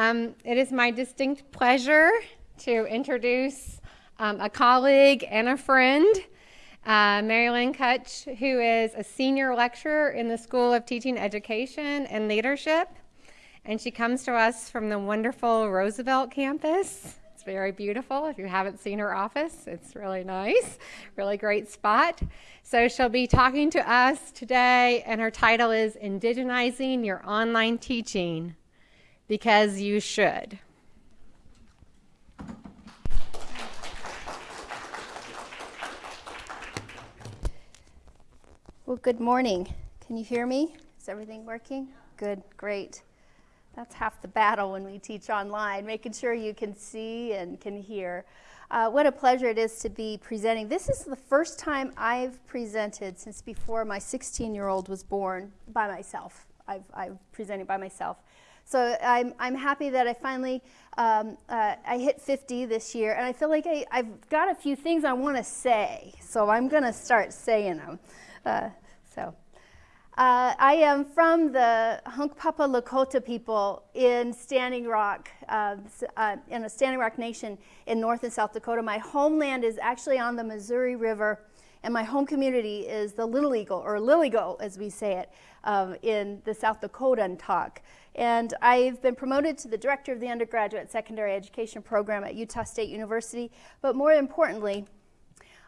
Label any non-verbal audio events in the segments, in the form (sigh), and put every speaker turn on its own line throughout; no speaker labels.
Um, it is my distinct pleasure to introduce um, a colleague and a friend, uh, Kutch, who is a senior lecturer in the School of Teaching Education and Leadership. And she comes to us from the wonderful Roosevelt campus. It's very beautiful. If you haven't seen her office, it's really nice, really great spot. So she'll be talking to us today, and her title is Indigenizing Your Online Teaching because you should.
Well, good morning. Can you hear me? Is everything working? Good, great. That's half the battle when we teach online, making sure you can see and can hear. Uh, what a pleasure it is to be presenting. This is the first time I've presented since before my 16 year old was born by myself. I've, I've presented by myself. So I'm, I'm happy that I finally, um, uh, I hit 50 this year, and I feel like I, I've got a few things I want to say, so I'm going to start saying them. Uh, so. Uh, I am from the Hunkpapa Lakota people in Standing Rock, uh, uh, in a Standing Rock Nation in North and South Dakota. My homeland is actually on the Missouri River, and my home community is the Little Eagle, or Liligo as we say it, um, in the South Dakotan talk. And I've been promoted to the director of the undergraduate secondary education program at Utah State University. But more importantly,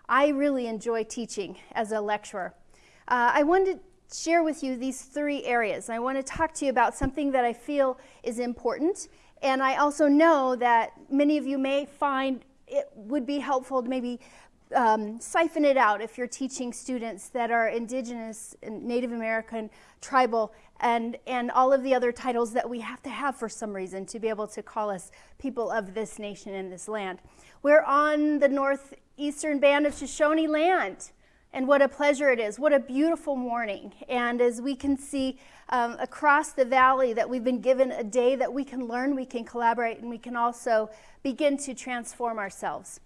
I really enjoy teaching as a lecturer. Uh, I wanted to share with you these three areas. I want to talk to you about something that I feel is important. And I also know that many of you may find it would be helpful to maybe um, siphon it out if you're teaching students that are indigenous, Native American, tribal, and, and all of the other titles that we have to have for some reason to be able to call us people of this nation and this land. We're on the northeastern band of Shoshone land. And what a pleasure it is. What a beautiful morning. And as we can see um, across the valley, that we've been given a day that we can learn, we can collaborate, and we can also begin to transform ourselves.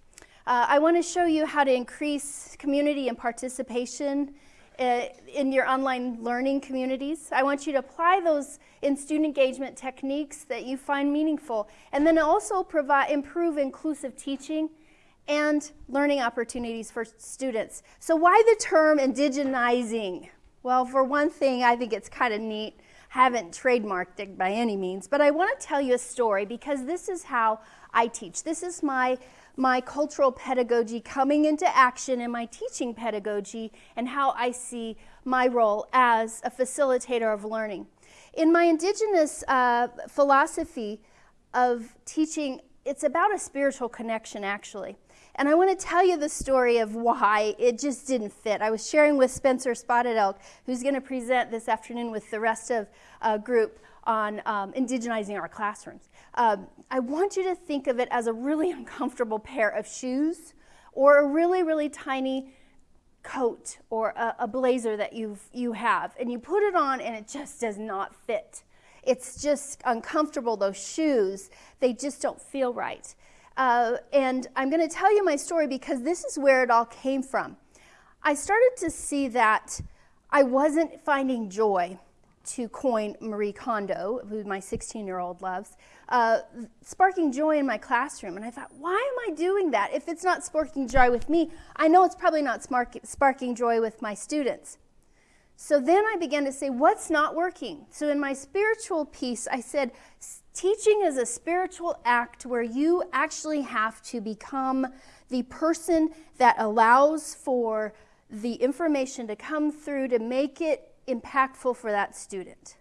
Uh, I want to show you how to increase community and participation uh, in your online learning communities. I want you to apply those in student engagement techniques that you find meaningful, and then also provide, improve inclusive teaching and learning opportunities for students. So why the term indigenizing? Well, for one thing, I think it's kind of neat. Haven't trademarked it by any means, but I want to tell you a story because this is how I teach. This is my my cultural pedagogy coming into action in my teaching pedagogy and how I see my role as a facilitator of learning. In my indigenous uh, philosophy of teaching, it's about a spiritual connection actually. And I want to tell you the story of why it just didn't fit. I was sharing with Spencer Spotted Elk, who's going to present this afternoon with the rest of uh, group on um, indigenizing our classrooms. Um, I want you to think of it as a really (laughs) uncomfortable pair of shoes or a really, really tiny coat or a, a blazer that you you have, and you put it on and it just does not fit. It's just uncomfortable, those shoes, they just don't feel right. Uh, and I'm going to tell you my story because this is where it all came from. I started to see that I wasn't finding joy to coin Marie Kondo, who my 16 year old loves, uh, sparking joy in my classroom. And I thought, why am I doing that? If it's not sparking joy with me, I know it's probably not sparking joy with my students. So then I began to say, what's not working? So in my spiritual piece, I said, teaching is a spiritual act where you actually have to become the person that allows for the information to come through to make it impactful for that student.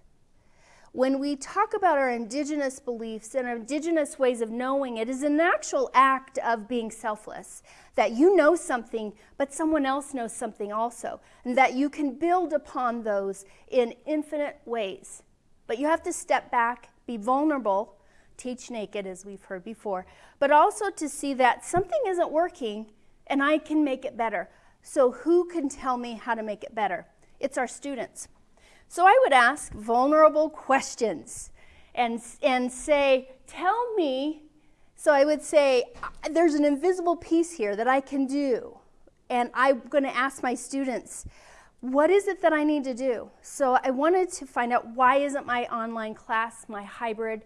When we talk about our indigenous beliefs and our indigenous ways of knowing, it is an actual act of being selfless. That you know something, but someone else knows something also. And that you can build upon those in infinite ways. But you have to step back, be vulnerable, teach naked, as we've heard before, but also to see that something isn't working and I can make it better. So, who can tell me how to make it better? It's our students. So I would ask vulnerable questions and, and say, Tell me. So I would say, uh, There's an invisible piece here that I can do. And I'm going to ask my students, What is it that I need to do? So I wanted to find out why isn't my online class, my hybrid,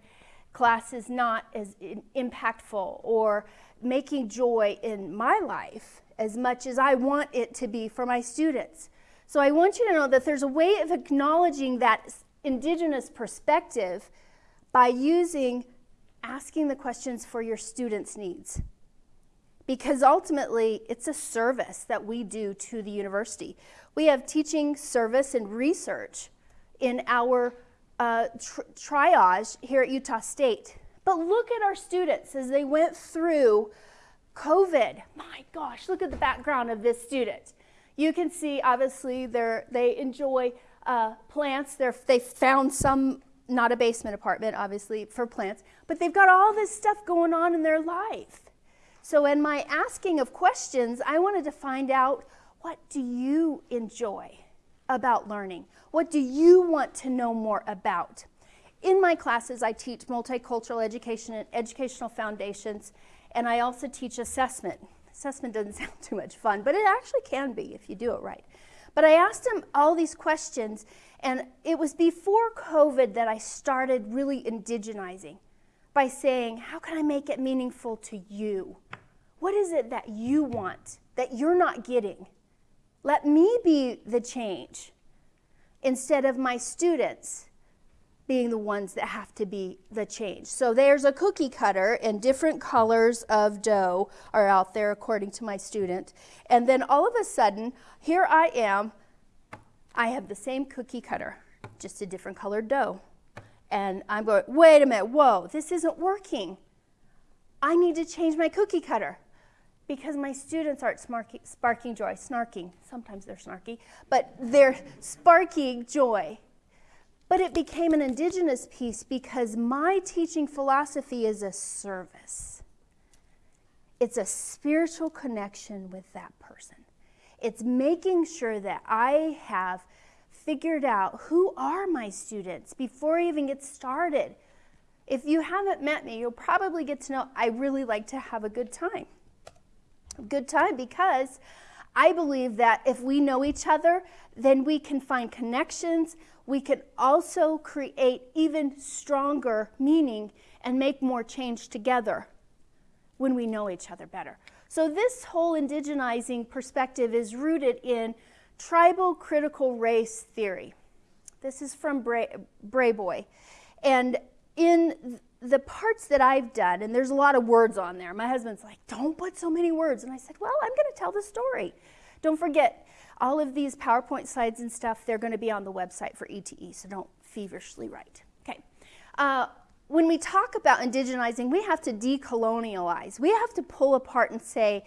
class is not as impactful or making joy in my life as much as I want it to be for my students. So I want you to know that there's a way of acknowledging that indigenous perspective by using asking the questions for your students' needs. Because ultimately, it's a service that we do to the university. We have teaching, service, and research in our uh, tri- triage here at Utah State. But look at our students as they went through COVID. My gosh, look at the background of this student. You can see, obviously, they enjoy uh, plants. They're, they found some, not a basement apartment, obviously, for plants, but they've got all this stuff going on in their life. So, in my asking of questions, I wanted to find out what do you enjoy about learning? What do you want to know more about? In my classes, I teach multicultural education and educational foundations, and I also teach assessment. Assessment doesn't (laughs) sound too much fun, but it actually can be if you do it right. But I asked him all these questions, and it was before COVID that I started really indigenizing by saying, How can I make it meaningful to you? What is it that you want that you're not getting? Let me be the change instead of my students being the ones that have to be the change. So there's a cookie cutter, and different colors of dough are out there according to my student. And then all of a sudden, here I am. I have the same cookie cutter, just a different colored dough. And I'm going, wait a minute, whoa, this isn't working. I need to change my cookie cutter because my students aren't sparking joy, snarking. Sometimes they're snarky, but they're sparking joy. But it became an indigenous piece because my teaching philosophy is a service. It's a spiritual connection with that person. It's making sure that I have figured out who are my students before I even get started. If you haven't met me, you'll probably get to know I really like to have a good time good time because I believe that if we know each other, then we can find connections. We can also create even stronger meaning and make more change together when we know each other better. So, this whole indigenizing perspective is rooted in tribal critical race theory. This is from Bray, Brayboy. And in the parts that I've done, and there's a lot of words on there. My husband's like, don't put so many words. And I said, well, I'm going to tell the story. Don't forget, all of these PowerPoint slides and stuff, they're going to be on the website for ETE, so don't feverishly write. Okay. Uh, when we talk about indigenizing, we have to decolonialize. We have to pull apart and say,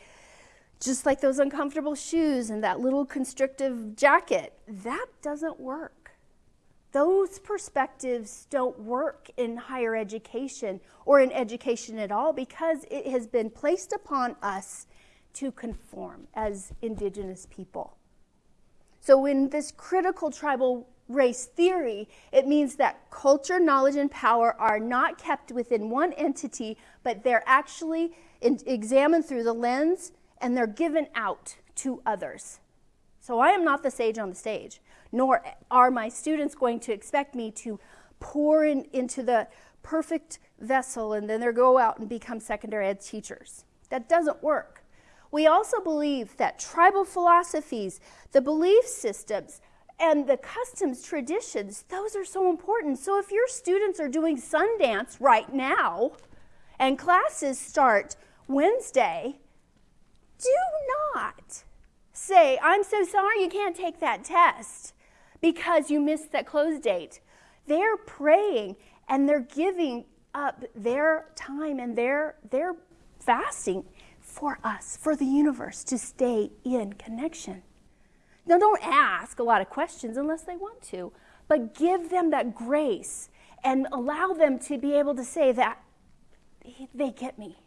just like those uncomfortable shoes and that little constrictive jacket, that doesn't work those perspectives don't work in higher education or in education at all because it has been placed upon us to conform as indigenous people. So, in this critical tribal race theory, it means that culture, knowledge, and power are not kept within one entity, but they're actually in, examined through the lens and they're given out to others. So, I am not the sage on the stage nor are my students going to expect me to pour in, into the perfect vessel and then they go out and become secondary ed teachers. That doesn't work. We also believe that tribal philosophies, the belief systems, and the customs, traditions, those are so important. So if your students are doing Sundance right now and classes start Wednesday, do not say, I'm so sorry you can't take that test because you missed that close date. They're praying and they're giving up their time and their, their fasting for us, for the universe to stay in connection. Now, don't ask a lot of questions unless they want to, but give them that grace and allow them to be able to say that they get me.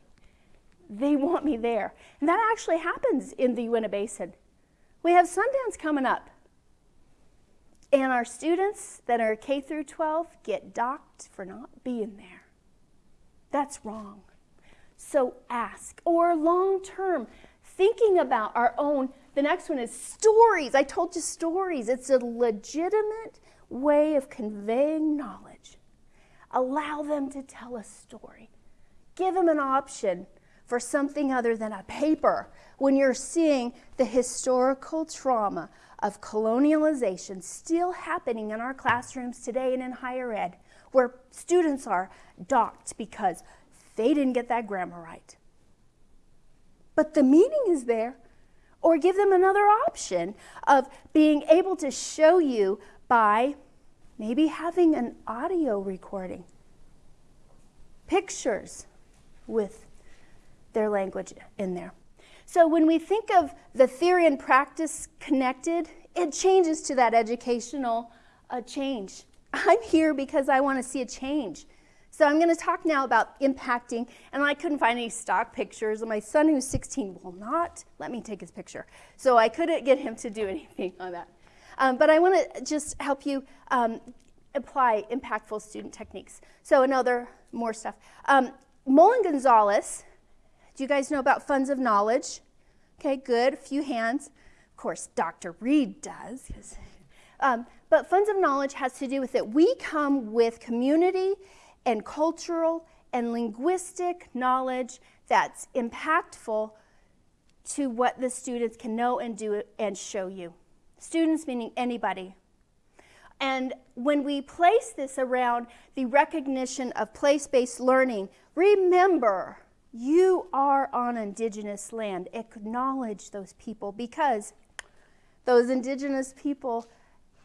They want me there. And that actually happens in the Uinta Basin. We have Sundance coming up. And our students that are K through 12 get docked for not being there. That's wrong. So ask. Or long term, thinking about our own. The next one is stories. I told you stories. It's a legitimate way of conveying knowledge. Allow them to tell a story. Give them an option for something other than a paper when you're seeing the historical trauma of colonialization still happening in our classrooms today and in higher ed, where students are docked because they didn't get that grammar right. But the meaning is there. Or give them another option of being able to show you by maybe having an audio recording, pictures with their language in there. So when we think of the theory and practice connected, it changes to that educational uh, change. (laughs) I'm here because I want to see a change. So I'm going to talk now about impacting, and I couldn't find any stock pictures. And my son, who's 16, will not let me take his picture. So I couldn't get him to do (laughs) anything on that. Um, but I want to just help you um, apply impactful student techniques. So another more stuff. Um, Moll and Gonzalez do you guys know about funds of knowledge? Okay, good. A few hands. Of course, Dr. Reed does. Um, but funds of knowledge has to do with it. We come with community and cultural and linguistic knowledge that's impactful to what the students can know and do and show you. Students meaning anybody. And when we place this around the recognition of place based learning, remember you are on indigenous land. Acknowledge those people because those indigenous people,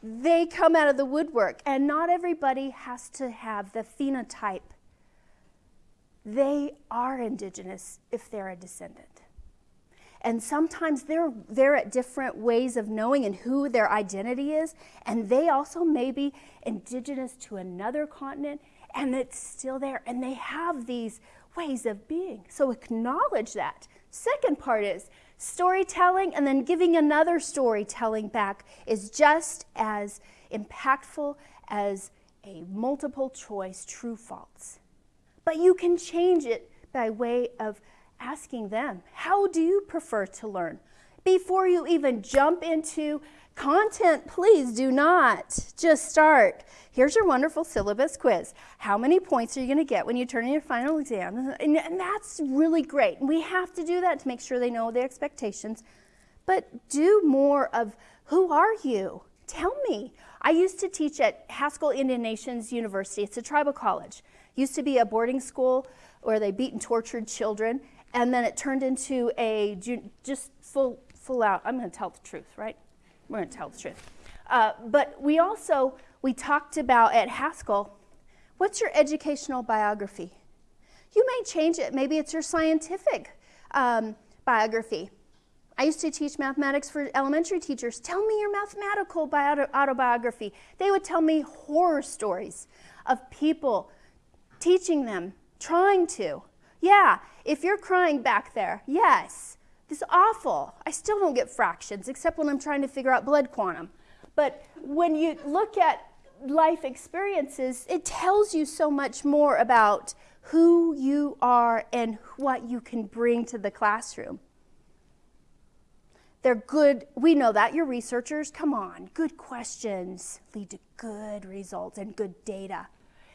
they come out of the woodwork, and not everybody has to have the phenotype. They are indigenous if they're a descendant. And sometimes they're, they're at different ways of knowing and who their identity is, and they also may be indigenous to another continent, and it's still there. And they have these ways of being. So acknowledge that. Second part is storytelling and then giving another storytelling back is just as impactful as a multiple choice true false. But you can change it by way of asking them, how do you prefer to learn? Before you even jump into content, please do not just start here's your wonderful syllabus quiz. How many points are you going to get when you turn in your final exam? And, and that's really great. We have to do that to make sure they know the expectations. But do more of who are you? Tell me. I used to teach at Haskell Indian Nations University. It's a tribal college. Used to be a boarding school where they beat and tortured children, and then it turned into a just full full out. I'm going to tell the truth, right? We're going to tell the truth. Uh, but we also we talked about at Haskell what's your educational biography? You may change it. Maybe it's your scientific um, biography. I used to teach mathematics for elementary teachers. Tell me your mathematical bio- autobiography. They would tell me horror stories of people teaching them, trying to. Yeah, if you're crying back there, yes, this is awful. I still don't get fractions except when I'm trying to figure out blood quantum. But when you look at life experiences, it tells you so much more about who you are and what you can bring to the classroom. They're good, we know that. You're researchers. Come on, good questions lead to good results and good data.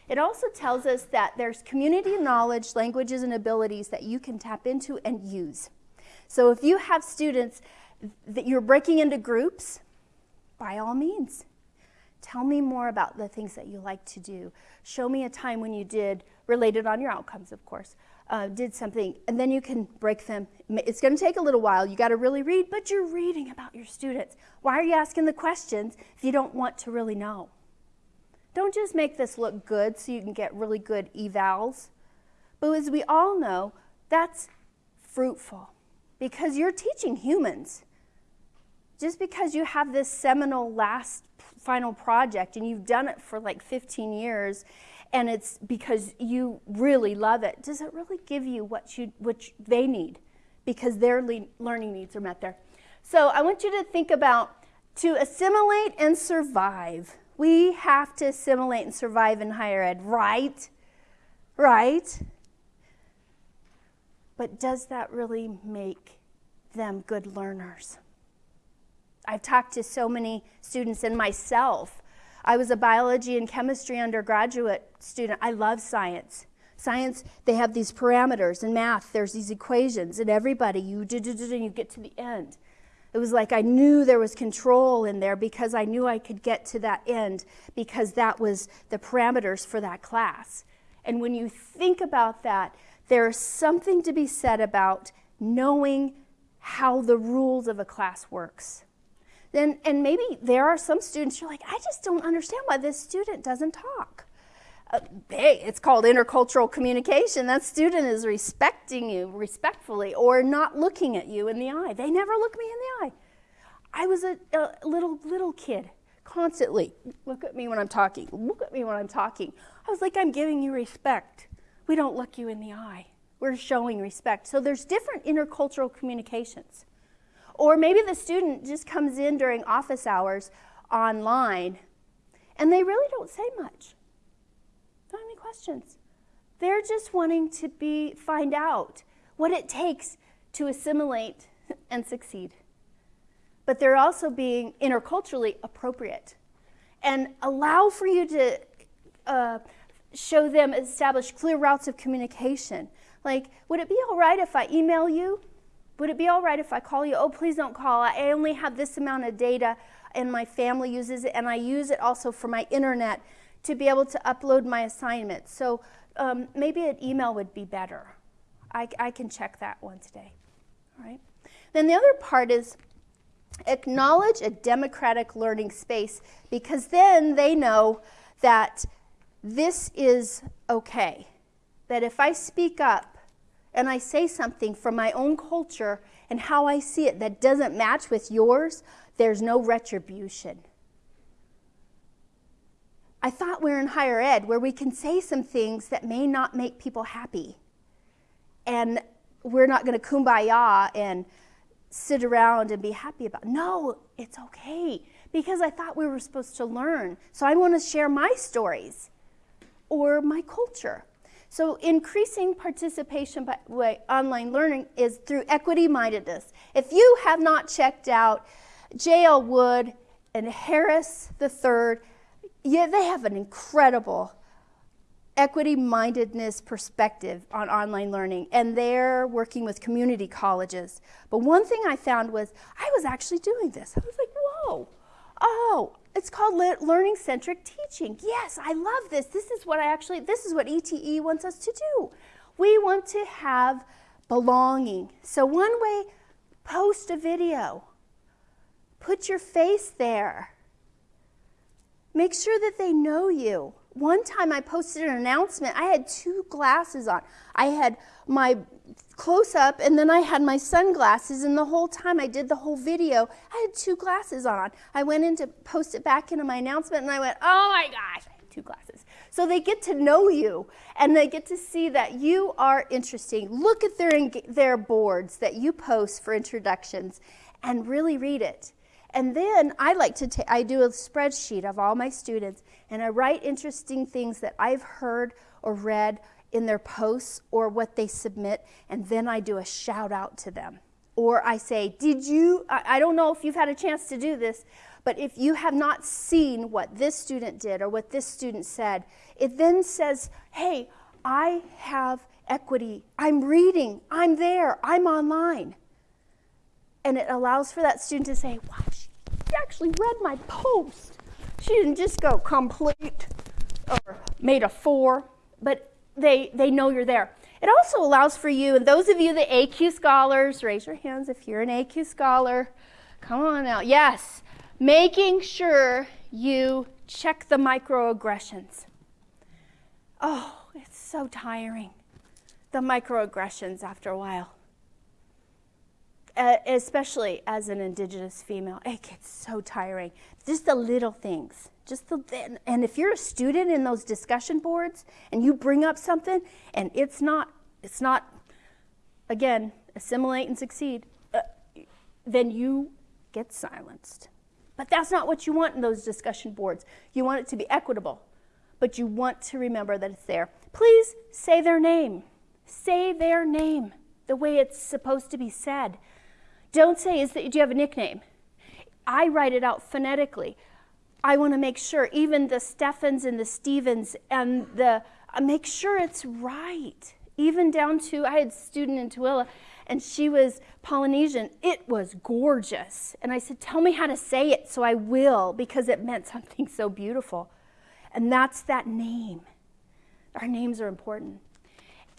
It also tells us that there's community knowledge, languages, and abilities that you can tap into and use. So if you have students that you're breaking into groups, by all means, Tell me more about the things that you like to do. Show me a time when you did, related on your outcomes, of course, uh, did something, and then you can break them. It's going to take a little while. You got to really read, but you're reading about your students. Why are you asking the questions if you don't want to really know? Don't just make this look good so you can get really good evals. But as we all know, that's fruitful because you're teaching humans. Just because you have this seminal last final project and you've done it for like 15 years and it's because you really love it, does it really give you what, you, what they need? Because their le- learning needs are met there. So I want you to think about to assimilate and survive. We have to assimilate and survive in higher ed, right? Right? But does that really make them good learners? I've talked to so many students and myself I was a biology and chemistry undergraduate student. I love science. Science, they have these parameters. In math, there's these equations, and everybody, you do, do, do, and you get to the end. It was like I knew there was control in there because I knew I could get to that end because that was the parameters for that class. And when you think about that, there's something to be said about knowing how the rules of a class works. Then, and maybe there are some students you're like, I just don't understand why this student doesn't talk. Uh, hey, it's called intercultural communication. That student is respecting you respectfully or not looking at you in the eye. They never look me in the eye. I was a, a little little kid, constantly look at me when I'm talking. Look at me when I'm talking. I was like, I'm giving you respect. We don't look you in the eye. We're showing respect. So there's different intercultural communications. Or maybe the student just comes in during office hours online and they really don't say much. Don't have any questions. They're just wanting to be find out what it takes to assimilate and succeed. But they're also being interculturally appropriate and allow for you to uh, show them establish clear routes of communication. Like, would it be all right if I email you? Would it be all right if I call you? Oh, please don't call. I only have this amount of data and my family uses it, and I use it also for my internet to be able to upload my assignments. So um, maybe an email would be better. I, I can check that one today. All right. Then the other part is acknowledge a democratic learning space because then they know that this is okay. That if I speak up, and I say something from my own culture and how I see it that doesn't match with yours, there's no retribution. I thought we are in higher ed where we can say some things that may not make people happy. And we're not going to kumbaya and sit around and be happy about. No, it's okay because I thought we were supposed to learn. So I want to share my stories or my culture. So increasing participation by way, online learning is through equity mindedness. If you have not checked out J.L. Wood and Harris III, yeah, they have an incredible equity mindedness perspective on online learning, and they're working with community colleges. But one thing I found was I was actually doing this. I was like, whoa, it's called learning centric teaching. Yes, I love this. This is what I actually, this is what ETE wants us to do. We want to have belonging. So, one way, post a video, put your face there. Make sure that they know you. One time I posted an announcement. I had two glasses on. I had my close up and then I had my sunglasses and the whole time I did the whole video, I had two glasses on. I went in to post it back into my announcement and I went, oh my gosh, I have two glasses. So they get to know you and they get to see that you are interesting. Look at their, their boards that you post for introductions and really read it. And then I like to I do a spreadsheet of all my students and I write interesting things that I've heard or read in their posts or what they submit, and then I do a shout out to them. Or I say, Did you? I don't know if you've had a chance to do this, but if you have not seen what this student did or what this student said, it then says, Hey, I have equity. I'm reading. I'm there. I'm online. And it allows for that student to say, Wow, she actually read my post. She didn't just go complete or made a four, but they, they know you're there. It also allows for you, and those of you, the AQ scholars, raise your hands if you're an AQ scholar. Come on now. Yes, making sure you check the microaggressions. Oh, it's so tiring. The microaggressions after a while. Uh, especially as an indigenous female, it gets so tiring. Just the little things. Just the, and if you're a student in those discussion boards and you bring up something and it's not, it's not, again, assimilate and succeed, uh, then you get silenced. But that's not what you want in those discussion boards. You want it to be equitable, but you want to remember that it's there. Please say their name. Say their name the way it's supposed to be said. Don't say, is that, do you have a nickname? I write it out phonetically. I want to make sure, even the Steffens and the Stevens and the, uh, make sure it's right. Even down to, I had a student in Tooele and she was Polynesian. It was gorgeous. And I said, Tell me how to say it so I will, because it meant (laughs) something so beautiful. And that's that name. Our names are important.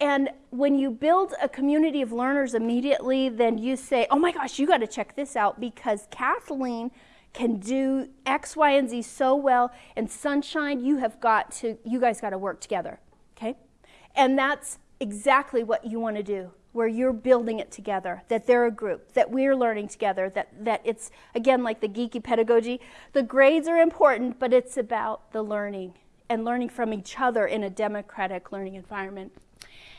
And when you build a community of learners immediately, then you say, Oh my gosh, you got to check this out because Kathleen can do X, Y, and Z so well. And Sunshine, you have got to, you guys got to work together. Okay? And that's exactly what you want to do where you're building it together, that they're a group, that we're learning together, that, that it's, again, like the geeky pedagogy. The grades are important, but it's about the learning and learning from each other in a democratic learning environment.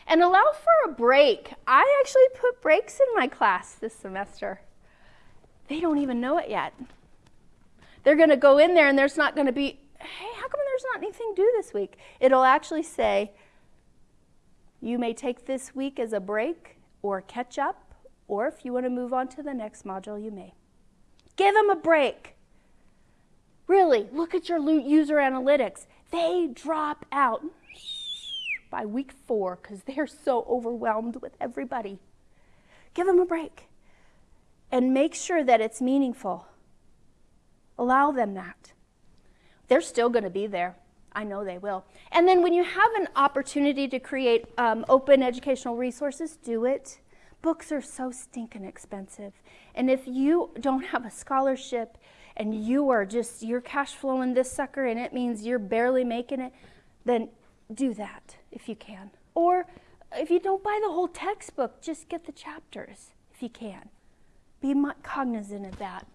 And allow for a break. I actually put breaks in my class this semester. They don't even know it yet. They're going to go in there and there's not going to be, hey, how come there's not anything due this week? It'll actually say, you may take this week as a break or catch up, or if you want to move on to the next module, you may. Give them a break. Really, look at your user analytics. They drop out by week four because they're so overwhelmed with everybody. Give them a break and make sure that it's meaningful. Allow them that. They're still going to be there. I know they will. And then when you have an opportunity to create um, open educational resources, do it. Books are so stinking expensive. And if you don't have a scholarship and you are just, you're cash flowing this sucker and it means you're barely making it, then do that if you can. Or if you don't buy the whole textbook, just get the chapters if you can. Be cognizant of that.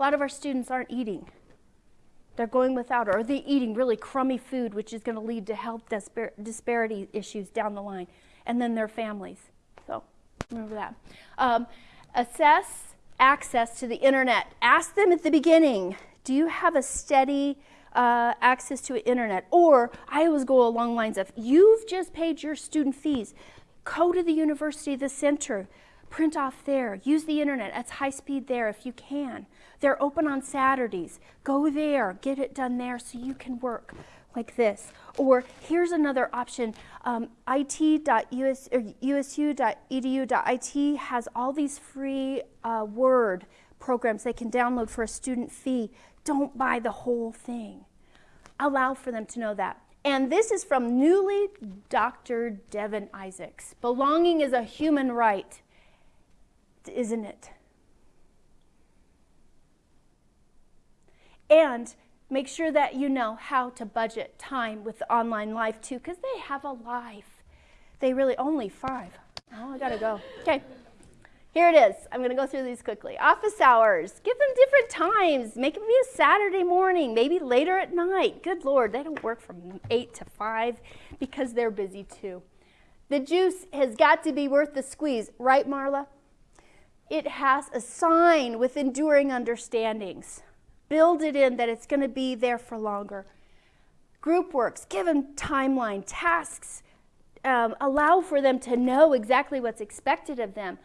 A lot of our students aren't eating they're going without, or they're eating really crummy food, which is going to lead to health dispar- disparity issues down the line, and then their families. So remember that. Um, assess access to the internet. Ask them at the beginning do you have a steady uh, access to the internet? Or I always go along lines of you've just paid your student fees, go to the university, the center, print off there, use the internet. It's high speed there if you can. They're open on Saturdays. Go there, get it done there so you can work like this. Or here's another option um, has all these free uh, Word programs they can download for a student fee. Don't buy the whole thing. Allow for them to know that. And this is from newly Dr. Devin Isaacs. Belonging is a human right, isn't it? And make sure that you know how to budget time with online life too, because they have a life. They really only five. Oh, I gotta go. Okay. Here it is. I'm to go through these quickly. Office hours. Give them different times. Make it be a Saturday morning, maybe later at night. Good Lord, they don't work from 8 to 5 because they're busy too. The juice has got to be worth the squeeze, right, Marla? It has a sign with enduring understandings build it in that it's going to be there for longer. Group works, give them timeline, tasks, um, allow for them to know exactly what's expected of them.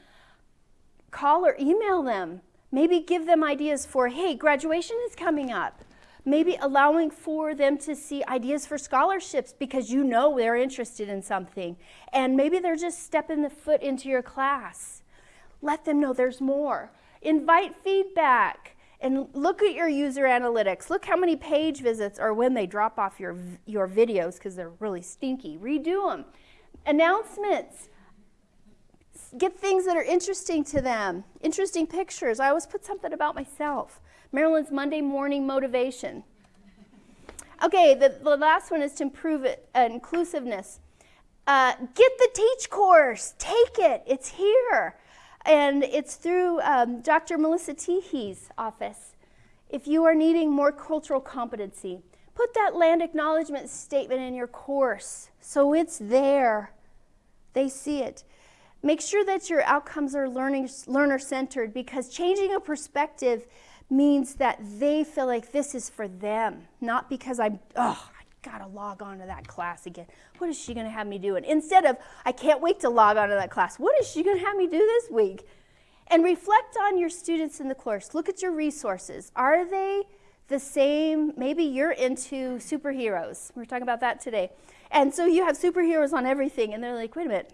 Call or email them. Maybe give them ideas for, hey, graduation is coming up. Maybe allowing for them to see ideas for scholarships because you know they're interested in something. And maybe they're just stepping the foot into your class. Let them know there's more. Invite feedback and look at your user analytics. Look how many page visits or when they drop off your, your videos because they're really stinky. Redo them. Announcements. Get things that are interesting to them. Interesting pictures. I always put something about myself. Maryland's Monday morning motivation. Okay, the, the last one is to improve it, uh, inclusiveness. Uh, get the teach course. Take it. It's here and it's through um, Dr. Melissa Teehey's office. If you are needing more cultural competency, put that land acknowledgement statement in your course so it's there. They see it. Make sure that your outcomes are learner centered because changing a perspective means that they feel like this is for them, not because I'm, oh, gotta log on to that class again. What is she gonna have me do? And instead of, I can't wait to log on to that class. What is she gonna have me do this week? And reflect on your students in the course. Look at your resources. Are they the same, maybe you're into superheroes. We are talking about that today. And so you have superheroes on everything, and they're like, wait a minute,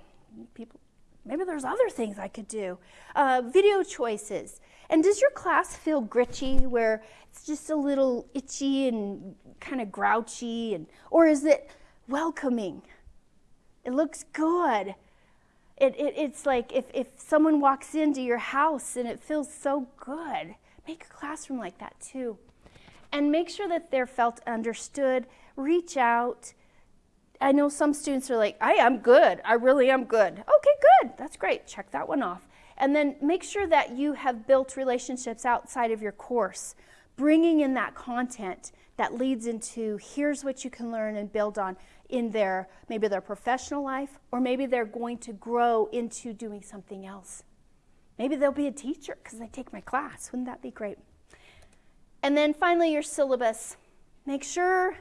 people, maybe there's other things I could do. Uh, video choices. And does your class feel gritchy where it's just a little itchy and kind of grouchy? And, or is it welcoming? It looks good. It, it, it's like if, if someone walks into your house and it feels so good, make a classroom like that too and make sure that they're felt understood. Reach out. I know some students are like, I am good. I really am good. Okay, good. That's great. Check that one off. And then make sure that you have built relationships outside of your course, bringing in that content that leads into here's what you can learn and build on in their maybe their professional life or maybe they're going to grow into doing something else. Maybe they'll be a teacher because they take my class. Wouldn't that be great? And then finally, your syllabus. Make sure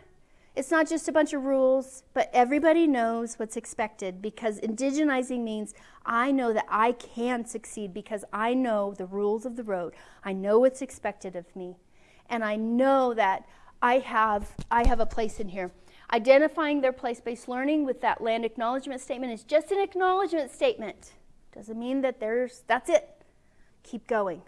it's not just a bunch of rules, but everybody knows what's expected because indigenizing means I know that I can succeed because I know the rules of the road. I know what's expected of me. And I know that I have, I have a place in here. Identifying their place-based learning with that land acknowledgement statement is just an acknowledgement statement. Doesn't mean that there's, that's it. Keep going.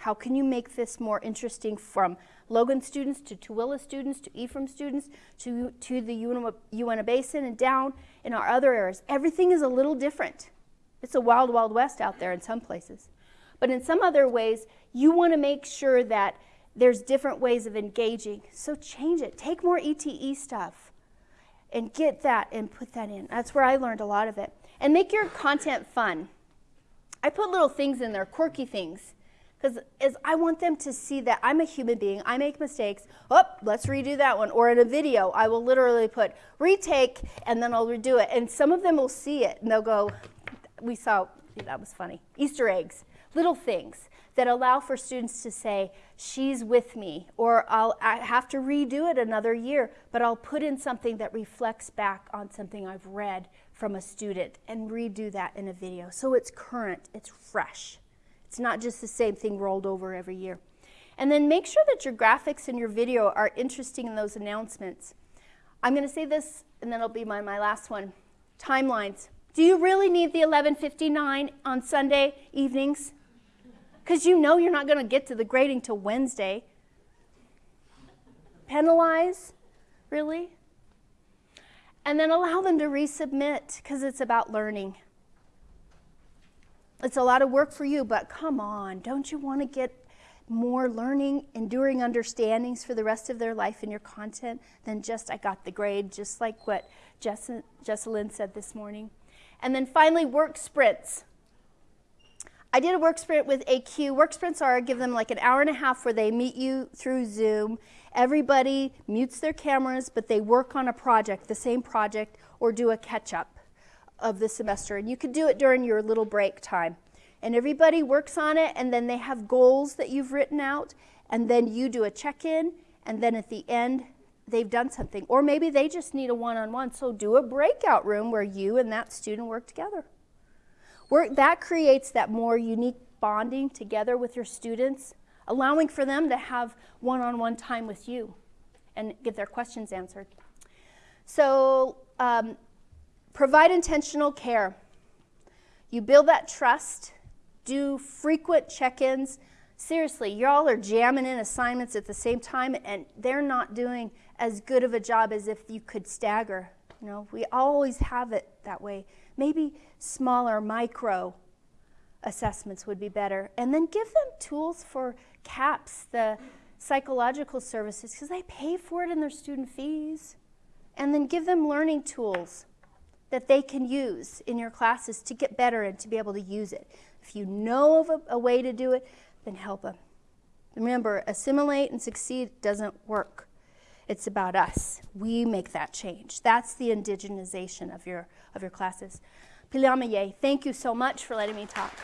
How can you make this more interesting from Logan students to Tooele students to Ephraim students to, to the Uinta Basin and down in our other areas? Everything is a little different. It's a wild, wild west out there in some places. But in some other ways, you want to make sure that there's different ways of engaging. So change it. Take more ETE stuff and get that and put that in. That's where I learned a lot of it. And make your content fun. I put little things in there, quirky things because as I want them to see that I'm a human being, I make mistakes. Oh, let's redo that one. Or in a video, I will literally put retake and then I'll redo it. And some of them will see it and they'll go, "We saw that was funny." Easter eggs, little things that allow for students to say, "She's with me," or I'll I have to redo it another year, but I'll put in something that reflects back on something I've read from a student and redo that in a video. So it's current, it's fresh. It's not just the same thing rolled over every year. And then make sure that your graphics and your video are interesting in those announcements. I'm going to say this, and then it'll be my, my last one. Timelines. Do you really need the 1159 on Sunday evenings? Because you know you're not going to get to the grading till Wednesday. Penalize? Really? And then allow them to resubmit because it's about learning. It's a lot of work for you, but come on, don't you want to get more learning, enduring understandings for the rest of their life in your content than just I got the grade, just like what Jessalyn said this morning. And then finally, work sprints. I did a work sprint with AQ. Work sprints are, give them like an hour and a half where they meet you through Zoom. Everybody mutes their cameras, but they work on a project, the same project, or do a catch up of the semester. And you could do it during your little break time. And everybody works on it, and then they have goals that you've written out, and then you do a check in, and then at the end, they've done something. Or maybe they just need a one on one. So do a breakout room where you and that student work together. Work, that creates that more unique bonding together with your students, allowing for them to have one on one time with you and get their questions answered. So, um, Provide intentional care. You build that trust, do frequent check ins. Seriously, y'all are jamming in assignments at the same time, and they're not doing as good of a job as if you could stagger. You know, we always have it that way. Maybe smaller, micro assessments would be better. And then give them tools for CAPS, the psychological services, because they pay for it in their student fees. And then give them learning tools that they can use in your classes to get better and to be able to use it. If you know of a, a way to do it, then help them. Remember, assimilate and succeed doesn't work. It's about us. We make that change. That's the indigenization of your, of your classes. Pilamaye, thank you so much for letting me talk.